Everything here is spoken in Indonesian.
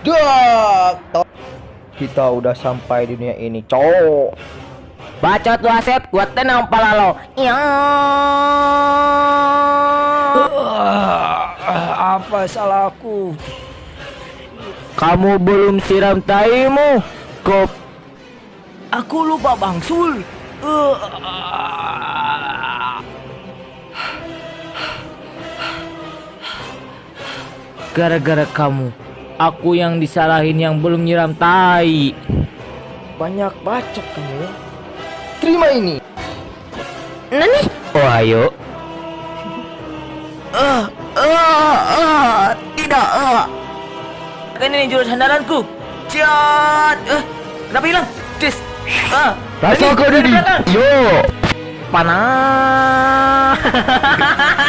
Dak. Kita udah sampai di dunia ini, cowok. Baca tuh Asep, gua tenang pala lo. Ya. Ah, apa salahku? Kamu belum siram taimu. Kop. Aku lupa Bang Sul. Uh, Gara-gara kamu, aku yang disalahin yang belum nyiram tai. banyak bacot kamu ya. Terima ini. Nani? Oh ayo. Ah, ah, ah, tidak. Ah. Kan ini jurus handalanku. Ciat. Eh, kenapa hilang? Dis. Ah. Rasa kau belakang. Yo. Panah.